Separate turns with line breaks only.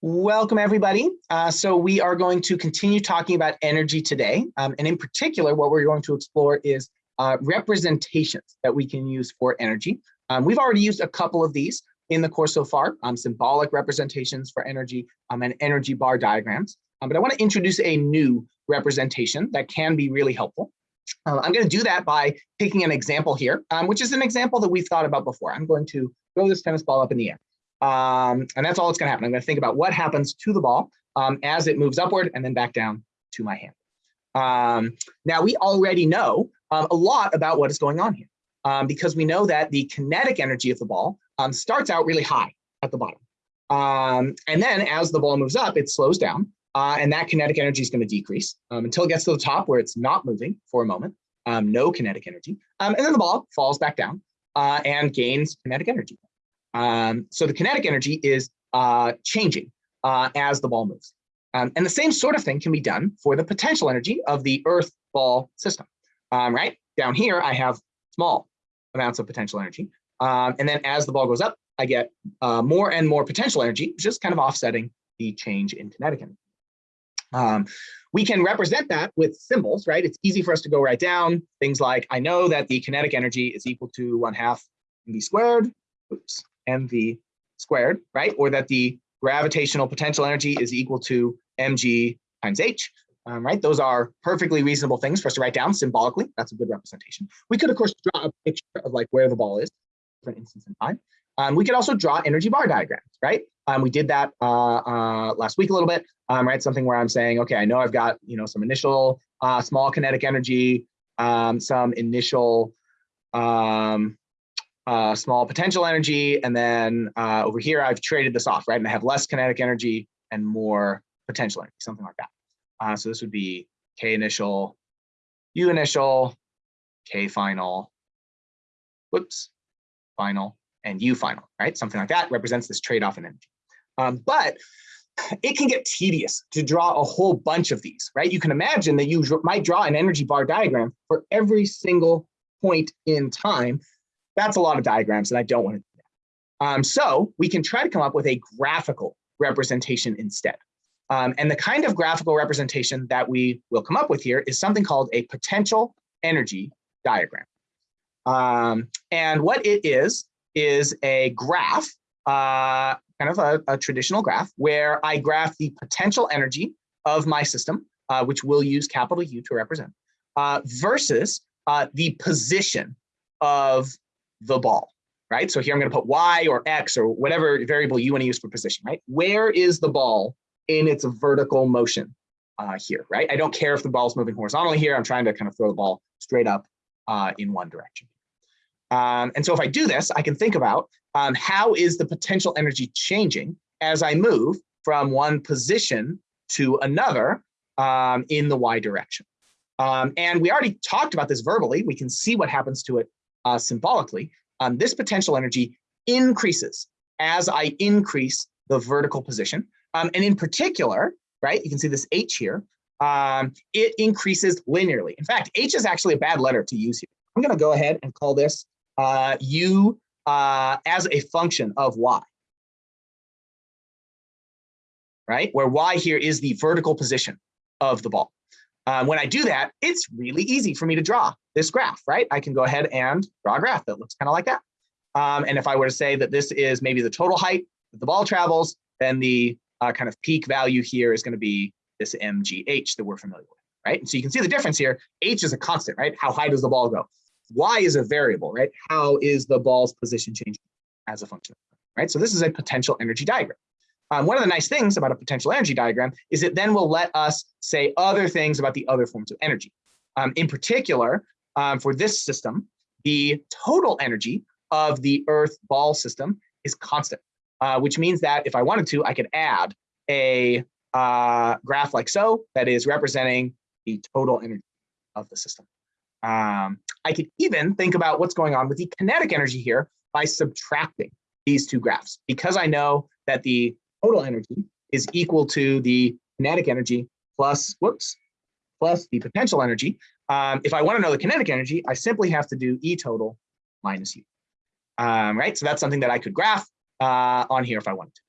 Welcome everybody. Uh, so we are going to continue talking about energy today. Um, and in particular, what we're going to explore is uh, representations that we can use for energy. Um, we've already used a couple of these in the course so far, um, symbolic representations for energy um, and energy bar diagrams. Um, but I want to introduce a new representation that can be really helpful. Uh, I'm going to do that by taking an example here, um, which is an example that we've thought about before. I'm going to throw this tennis ball up in the air. Um, and that's all that's going to happen. I'm going to think about what happens to the ball um, as it moves upward and then back down to my hand. Um, now, we already know um, a lot about what is going on here um, because we know that the kinetic energy of the ball um, starts out really high at the bottom. and then as the ball moves up, it slows down uh, and that kinetic energy is going to decrease until it gets to the top where it's not moving for a moment, no kinetic energy. and then the ball falls back down uh, and gains kinetic energy. Um, so the kinetic energy is uh, changing uh, as the ball moves. Um, and the same sort of thing can be done for the potential energy of the Earth ball system, um, right? Down here, I have small amounts of potential energy. Um, and then as the ball goes up, I get uh, more and more potential energy, just kind of offsetting the change in kinetic energy. Um, we can represent that with symbols, right? It's easy for us to go write down things like, I know that the kinetic energy is equal to one half mv squared, oops, mv squared, right? Or that the gravitational potential energy is equal to mg times h, um, right? Those are perfectly reasonable things for us to write down symbolically. That's a good representation. We could, of course, draw a picture of like where the ball is, for instance in time. Um, we could also draw energy bar diagrams, right? Um, we did that uh, uh, last week a little bit, um, right? Something where I'm saying, okay, I know I've got you know some initial uh, small kinetic energy, um, some initial um, uh, small potential energy. And then uh, over here, I've traded this off, right? And I have less kinetic energy and more potential energy, something like that. Uh, so this would be K initial, U initial, K final, whoops, final, and U final, right? Something like that represents this trade-off in energy. Um, but it can get tedious to draw a whole bunch of these, right? You can imagine that you might draw an energy bar diagram for every single point in time that's a lot of diagrams and I don't want to do that. Um, so we can try to come up with a graphical representation instead. Um, and the kind of graphical representation that we will come up with here is something called a potential energy diagram. Um, and what it is, is a graph, uh, kind of a, a, traditional graph, where I graph the potential energy of my system, uh, which we'll use capital U to represent, uh, versus uh, the position of the ball, right? So here I'm going to put Y or X or whatever variable you want to use for position, right? Where is the ball in its vertical motion uh, here, right? I don't care if the ball is moving horizontally here. I'm trying to kind of throw the ball straight up uh, in one direction. Um, and so if I do this, I can think about um, how is the potential energy changing as I move from one position to another um, in the Y direction. Um, and we already talked about this verbally. We can see what happens to it uh, symbolically, um, this potential energy increases as I increase the vertical position. Um, and in particular, right, you can see this H here, um, it increases linearly. In fact, H is actually a bad letter to use here. I'm going to go ahead and call this uh, U uh, as a function of Y. Right, where Y here is the vertical position of the ball. Um, when I do that, it's really easy for me to draw this graph, right? I can go ahead and draw a graph that looks kind of like that. Um, and if I were to say that this is maybe the total height that the ball travels, then the uh, kind of peak value here is going to be this mgh that we're familiar with, right? And so you can see the difference here. H is a constant, right? How high does the ball go? Y is a variable, right? How is the ball's position changing as a function, right? So this is a potential energy diagram. Um, one of the nice things about a potential energy diagram is it then will let us say other things about the other forms of energy. Um, in particular, um, for this system, the total energy of the Earth ball system is constant, uh, which means that if I wanted to, I could add a uh, graph like so that is representing the total energy of the system. Um, I could even think about what's going on with the kinetic energy here by subtracting these two graphs because I know that the total energy is equal to the kinetic energy plus, whoops, plus the potential energy. Um, if I want to know the kinetic energy, I simply have to do E total minus U. Um, right, so that's something that I could graph uh, on here if I wanted to.